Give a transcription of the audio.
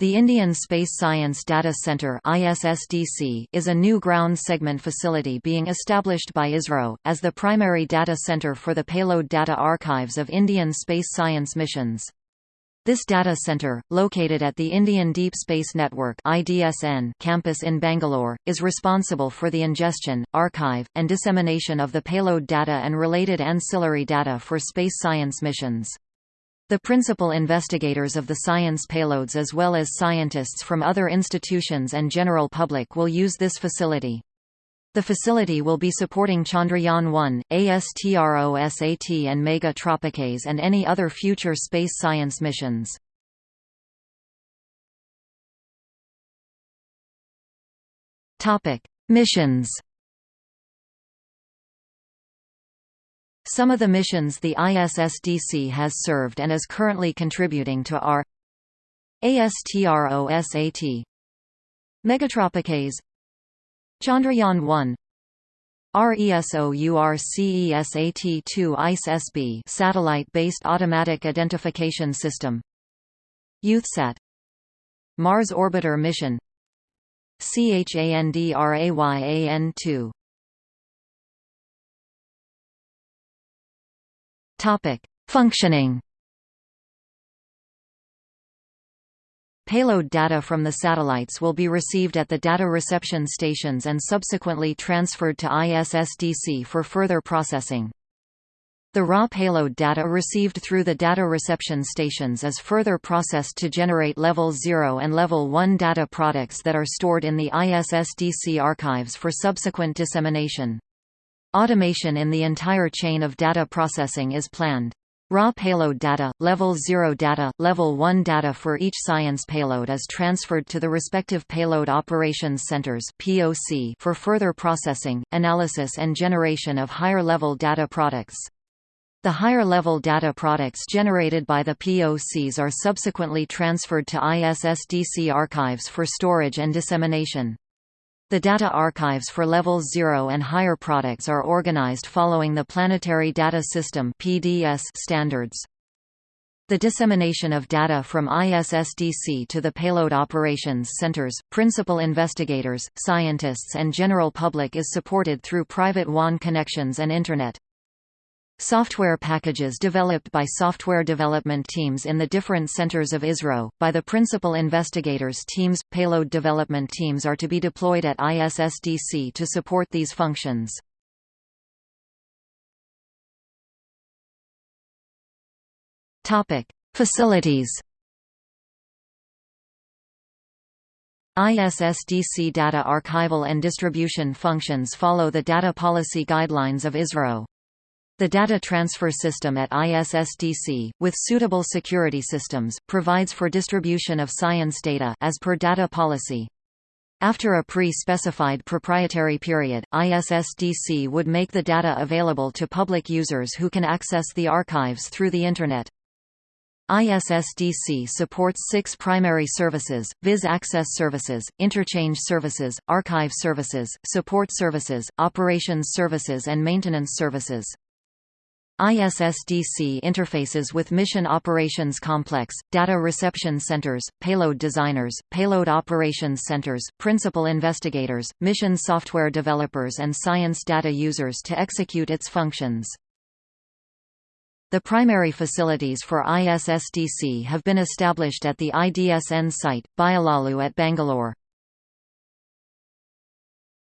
The Indian Space Science Data Centre is a new ground segment facility being established by ISRO, as the primary data centre for the payload data archives of Indian space science missions. This data centre, located at the Indian Deep Space Network campus in Bangalore, is responsible for the ingestion, archive, and dissemination of the payload data and related ancillary data for space science missions. The principal investigators of the science payloads as well as scientists from other institutions and general public will use this facility. The facility will be supporting Chandrayaan-1, ASTROSAT and Megha-Tropiques and any other future space science missions. Missions Some of the missions the ISSDC has served and is currently contributing to are ASTROSAT Megha-Tropiques Chandrayaan-1 RESOURCESAT-2 ICE-SB satellite-based automatic identification system YouthSat Mars Orbiter mission CHANDRAYAAN-2 Topic: Functioning. Payload data from the satellites will be received at the data reception stations and subsequently transferred to ISSDC for further processing. The raw payload data received through the data reception stations is further processed to generate Level 0 and Level 1 data products that are stored in the ISSDC archives for subsequent dissemination. Automation in the entire chain of data processing is planned. Raw payload data, Level 0 data, Level 1 data for each science payload is transferred to the respective Payload Operations Centers (POC) for further processing, analysis and generation of higher-level data products. The higher-level data products generated by the POCs are subsequently transferred to ISSDC archives for storage and dissemination. The data archives for Level 0 and higher products are organized following the Planetary Data System standards. The dissemination of data from ISSDC to the payload operations centers, principal investigators, scientists and general public is supported through private WAN connections and Internet. Software packages developed by software development teams in the different centers of ISRO, by the principal investigators teams, payload development teams are to be deployed at ISSDC to support these functions. Facilities ISSDC data archival and distribution functions follow the data policy guidelines of ISRO. The data transfer system at ISSDC, with suitable security systems, provides for distribution of science data as per data policy. After a pre-specified proprietary period, ISSDC would make the data available to public users who can access the archives through the Internet. ISSDC supports six primary services, viz access services, interchange services, archive services, support services, operations services and maintenance services. ISSDC interfaces with Mission Operations Complex, Data Reception Centers, Payload Designers, Payload Operations Centers, Principal Investigators, Mission Software Developers and Science Data Users to execute its functions. The primary facilities for ISSDC have been established at the IDSN site, Byalalu at Bangalore.